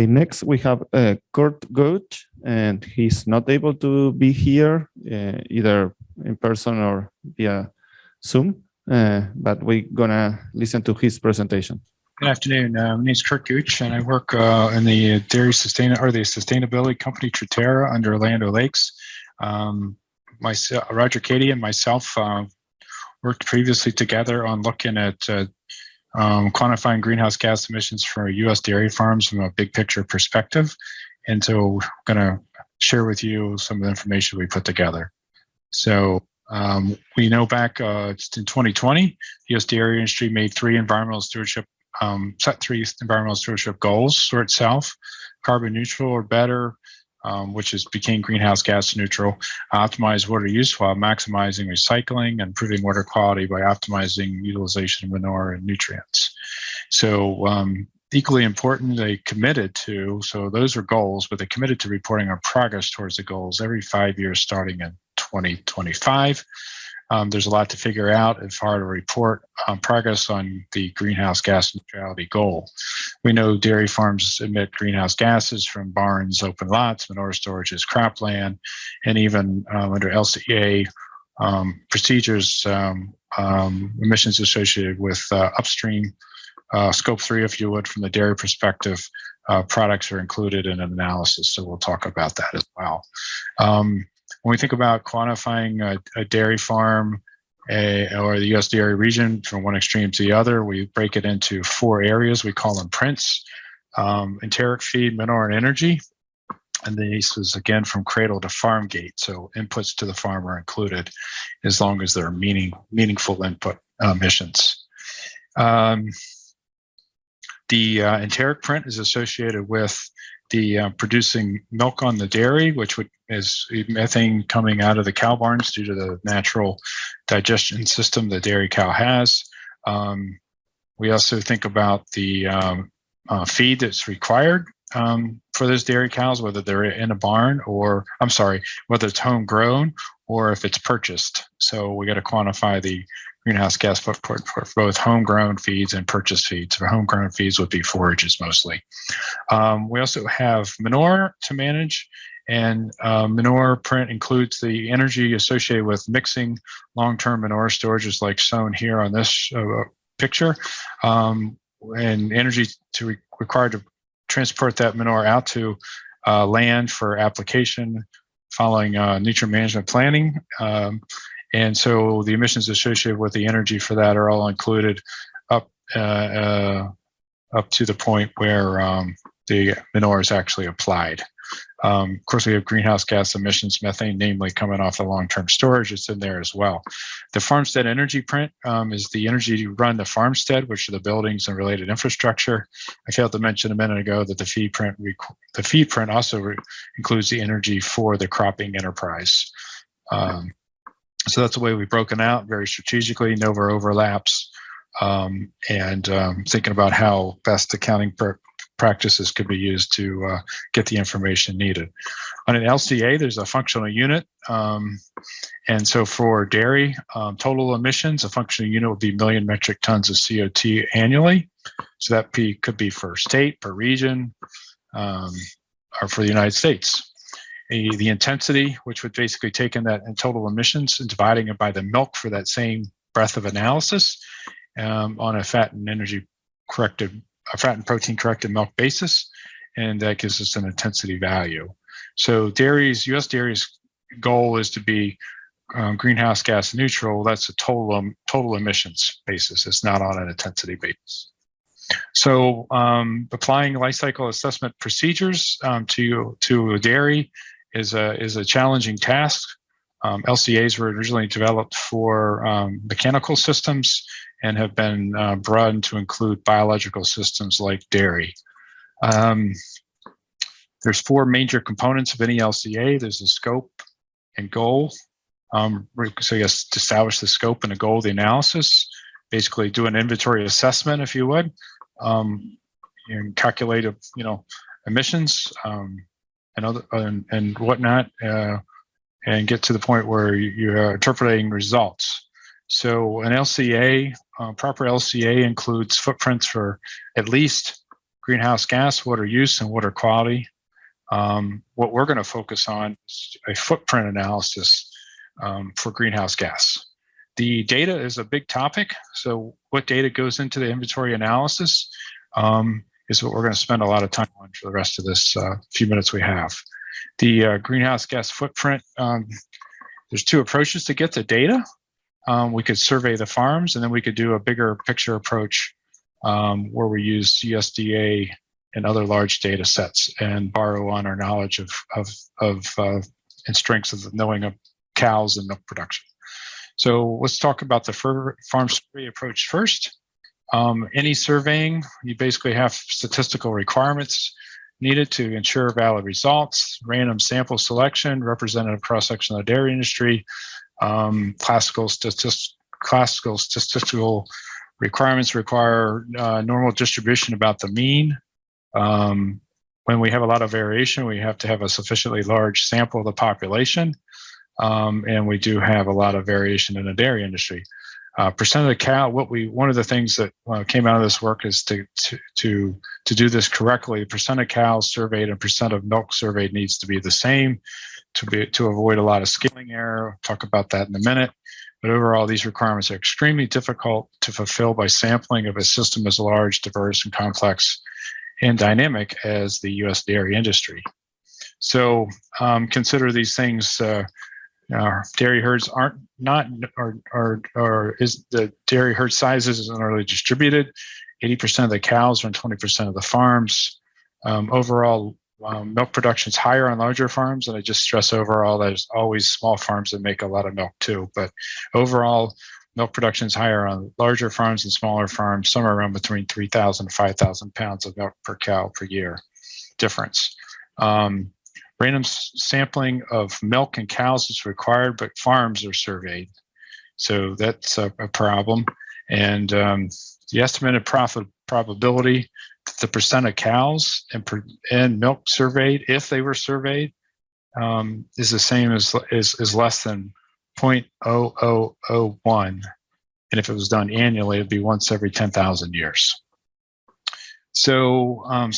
Okay, next we have uh, Kurt Gooch, and he's not able to be here uh, either in person or via Zoom, uh, but we're gonna listen to his presentation. Good afternoon. Uh, my name is Kurt Gooch, and I work uh, in the dairy sustain or the sustainability company Truterra under Land O'Lakes. Um, myself, Roger Cady, and myself uh, worked previously together on looking at uh, um, quantifying greenhouse gas emissions for U.S. dairy farms from a big picture perspective. And so I'm going to share with you some of the information we put together. So um, we know back uh, in 2020, the U.S. dairy industry made three environmental stewardship, um, set three environmental stewardship goals for itself, carbon neutral or better, um, which is became greenhouse gas neutral, optimize water use while maximizing recycling and improving water quality by optimizing utilization of manure and nutrients. So um, equally important, they committed to, so those are goals, but they committed to reporting our progress towards the goals every five years starting in 2025. Um, there's a lot to figure out as far to report um, progress on the greenhouse gas neutrality goal. We know dairy farms emit greenhouse gases from barns, open lots, manure storages, cropland, and even um, under LCA um, procedures, um, um, emissions associated with uh, upstream uh, scope three, if you would, from the dairy perspective, uh, products are included in an analysis. So we'll talk about that as well. Um, when we think about quantifying a, a dairy farm a, or the U.S. dairy region from one extreme to the other, we break it into four areas. We call them prints, um, enteric feed, manure, and energy. And this is again from cradle to farm gate. So inputs to the farm are included as long as they're meaning, meaningful input uh, emissions. Um, the uh, enteric print is associated with the uh, producing milk on the dairy, which would, is methane coming out of the cow barns due to the natural digestion system the dairy cow has. Um, we also think about the um, uh, feed that's required um, for those dairy cows, whether they're in a barn or, I'm sorry, whether it's homegrown or if it's purchased. So we got to quantify the greenhouse gas footprint for both homegrown feeds and purchased feeds. For homegrown feeds would be forages mostly. Um, we also have manure to manage and uh, manure print includes the energy associated with mixing long-term manure storages like shown here on this uh, picture um, and energy to re required to transport that manure out to uh, land for application following uh, nutrient management planning. Um, and so the emissions associated with the energy for that are all included up uh, uh, up to the point where um, the manure is actually applied. Um, of course, we have greenhouse gas emissions, methane, namely coming off the long-term storage. It's in there as well. The farmstead energy print um, is the energy to run the farmstead, which are the buildings and related infrastructure. I failed to mention a minute ago that the feed print the feed print also includes the energy for the cropping enterprise. Um, so that's the way we've broken out very strategically, no overlaps, um, and um, thinking about how best accounting practices could be used to uh, get the information needed. On an LCA, there's a functional unit. Um, and so for dairy, um, total emissions, a functional unit would be million metric tons of CO2 annually. So that P could be for state, per region, um, or for the United States a, the intensity, which would basically take in that in total emissions and dividing it by the milk for that same breadth of analysis um, on a fat and energy corrected, a fat and protein corrected milk basis. And that gives us an intensity value. So dairy's, US dairy's goal is to be um, greenhouse gas neutral. That's a total, um, total emissions basis. It's not on an intensity basis. So um, applying life cycle assessment procedures um, to, to a dairy is a is a challenging task. Um, LCAs were originally developed for um, mechanical systems and have been uh, broadened to include biological systems like dairy. Um, there's four major components of any LCA. There's the scope and goal. Um, so yes, to establish the scope and the goal of the analysis, basically do an inventory assessment, if you would, um, and calculate, you know, emissions, um, and other and, and whatnot, uh, and get to the point where you're interpreting results. So an LCA, uh, proper LCA includes footprints for at least greenhouse gas, water use, and water quality. Um, what we're going to focus on is a footprint analysis um, for greenhouse gas. The data is a big topic. So what data goes into the inventory analysis um, is what we're going to spend a lot of time on for the rest of this uh, few minutes we have. The uh, greenhouse gas footprint, um, there's two approaches to get the data. Um, we could survey the farms and then we could do a bigger picture approach um, where we use USDA and other large data sets and borrow on our knowledge of, of, of uh, and strengths of knowing of cows and milk production. So let's talk about the farm survey approach first. Um, any surveying, you basically have statistical requirements needed to ensure valid results, random sample selection, representative cross-section of the dairy industry, um, classical, statist classical statistical requirements require uh, normal distribution about the mean. Um, when we have a lot of variation, we have to have a sufficiently large sample of the population. Um, and we do have a lot of variation in the dairy industry. Uh, percent of the cow, what we, one of the things that uh, came out of this work is to, to, to, to do this correctly, percent of cows surveyed and percent of milk surveyed needs to be the same to be, to avoid a lot of scaling error. I'll talk about that in a minute. But overall, these requirements are extremely difficult to fulfill by sampling of a system as large, diverse, and complex and dynamic as the U.S. dairy industry. So um, consider these things uh, our dairy herds aren't not or or or is the dairy herd sizes isn't really distributed. 80% of the cows are on 20% of the farms. Um, overall, um, milk production is higher on larger farms, and I just stress overall there's always small farms that make a lot of milk too. But overall, milk production is higher on larger farms and smaller farms, somewhere around between 3,000 and 5,000 pounds of milk per cow per year difference. Um, Random sampling of milk and cows is required, but farms are surveyed. So that's a, a problem. And um, the estimated profit probability, the percent of cows and, per, and milk surveyed, if they were surveyed, um, is the same as is, less than 0.0001. And if it was done annually, it'd be once every 10,000 years. So um,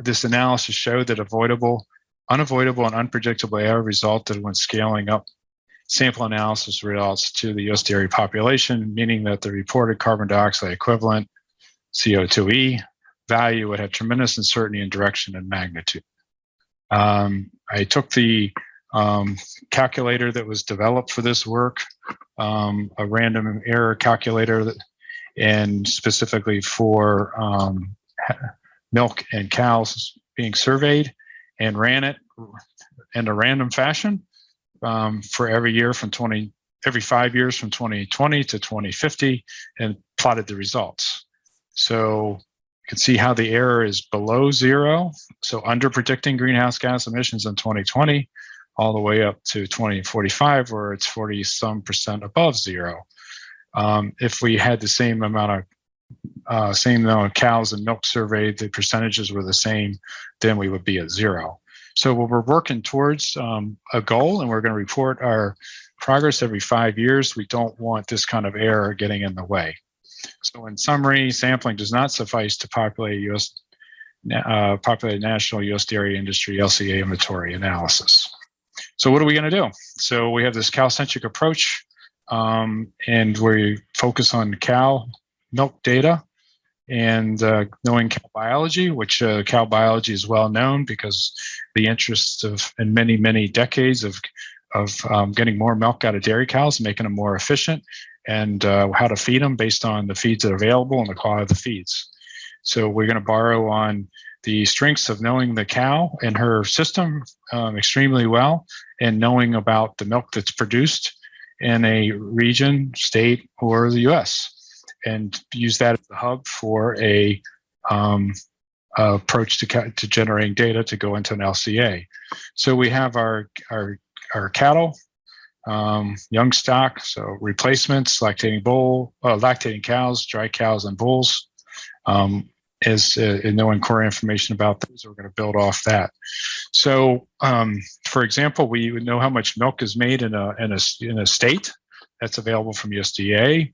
this analysis showed that avoidable Unavoidable and unpredictable error resulted when scaling up sample analysis results to the US dairy population, meaning that the reported carbon dioxide equivalent, CO2e, value would have tremendous uncertainty in direction and magnitude. Um, I took the um, calculator that was developed for this work, um, a random error calculator, that, and specifically for um, milk and cows being surveyed, and ran it in a random fashion um, for every year from 20, every five years from 2020 to 2050 and plotted the results. So you can see how the error is below zero. So under predicting greenhouse gas emissions in 2020, all the way up to 2045, where it's 40 some percent above zero. Um, if we had the same amount of uh, same amount of cows and milk surveyed, the percentages were the same, then we would be at zero. So we're working towards um, a goal and we're going to report our progress every five years. We don't want this kind of error getting in the way. So in summary, sampling does not suffice to populate US, uh, populate national US dairy industry LCA inventory analysis. So what are we going to do? So we have this cow-centric approach um, and we focus on cow milk data and uh, knowing cow biology, which uh, cow biology is well known because the interest of in many many decades of of um, getting more milk out of dairy cows, making them more efficient, and uh, how to feed them based on the feeds that are available and the quality of the feeds. So we're going to borrow on the strengths of knowing the cow and her system um, extremely well, and knowing about the milk that's produced in a region, state, or the U.S and use that as the hub for a um, approach to, to generating data to go into an LCA. So we have our, our, our cattle, um, young stock, so replacements, lactating bull, uh, lactating cows, dry cows, and bulls. Um, is uh, information about those, we're going to build off that. So, um, for example, we know how much milk is made in a in a in a state that's available from USDA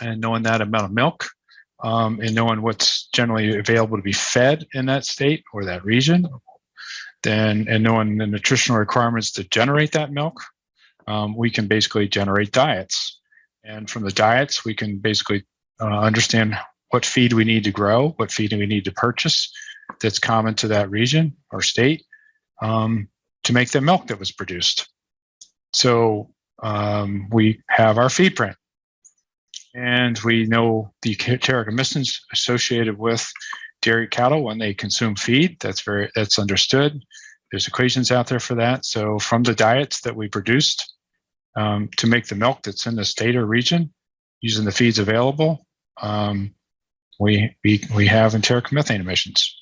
and knowing that amount of milk, um, and knowing what's generally available to be fed in that state or that region, then and knowing the nutritional requirements to generate that milk, um, we can basically generate diets. And from the diets, we can basically uh, understand what feed we need to grow, what feed we need to purchase that's common to that region or state um, to make the milk that was produced. So um, we have our feed print and we know the enteric emissions associated with dairy cattle when they consume feed. That's very that's understood. There's equations out there for that. So from the diets that we produced um, to make the milk that's in the state or region, using the feeds available, um, we, we we have enteric methane emissions.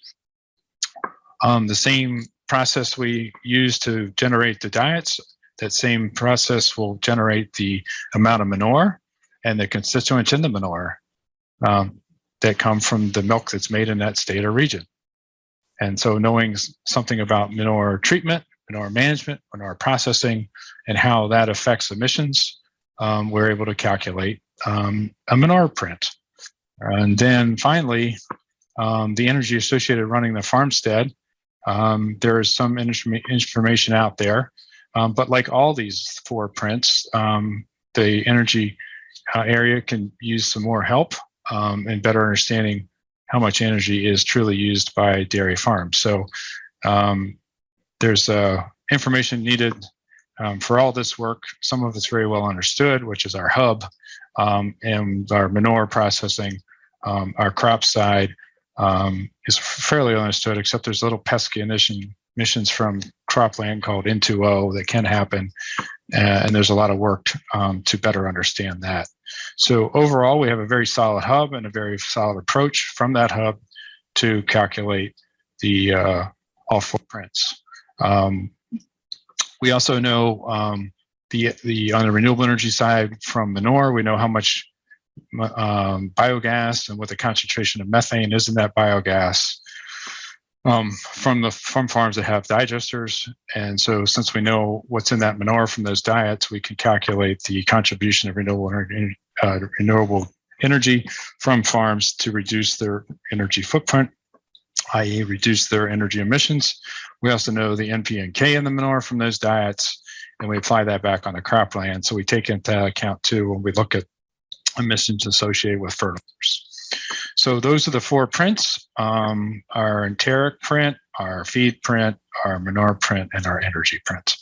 Um, the same process we use to generate the diets, that same process will generate the amount of manure and the constituents in the manure um, that come from the milk that's made in that state or region. And so knowing something about manure treatment, manure management, manure processing, and how that affects emissions, um, we're able to calculate um, a manure print. And then finally, um, the energy associated running the farmstead, um, there is some information out there. Um, but like all these four prints, um, the energy uh, area can use some more help um, and better understanding how much energy is truly used by dairy farms. So um, there's uh, information needed um, for all this work. Some of it's very well understood, which is our hub um, and our manure processing. Um, our crop side um, is fairly understood, except there's little pesky emission, emissions from cropland called N2O that can happen. Uh, and there's a lot of work um, to better understand that. So overall, we have a very solid hub and a very solid approach from that hub to calculate the uh, all footprints. Um, we also know um, the the on the renewable energy side from manure, we know how much um, biogas and what the concentration of methane is in that biogas um, from the from farms that have digesters. And so since we know what's in that manure from those diets, we can calculate the contribution of renewable uh, renewable energy from farms to reduce their energy footprint, i.e. reduce their energy emissions. We also know the NP and K in the manure from those diets, and we apply that back on the cropland. So we take into account too when we look at emissions associated with fertilizers. So those are the four prints, um, our enteric print, our feed print, our manure print, and our energy print.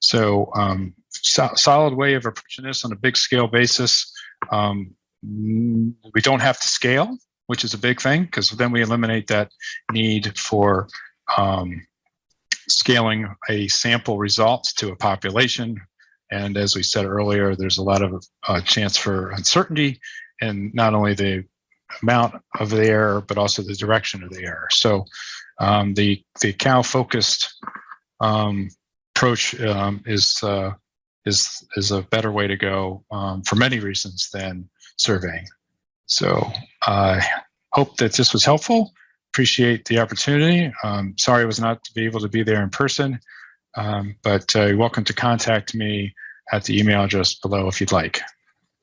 So um, so solid way of approaching this on a big scale basis. Um, we don't have to scale, which is a big thing, because then we eliminate that need for um, scaling a sample results to a population. And as we said earlier, there's a lot of uh, chance for uncertainty and not only the amount of the error, but also the direction of the error. So um, the the cow focused um, approach um, is uh, is is a better way to go um, for many reasons than surveying. So I hope that this was helpful. Appreciate the opportunity. Um, sorry I was not to be able to be there in person, um, but uh, you're welcome to contact me at the email address below if you'd like.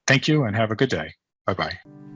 Thank you and have a good day. Bye-bye.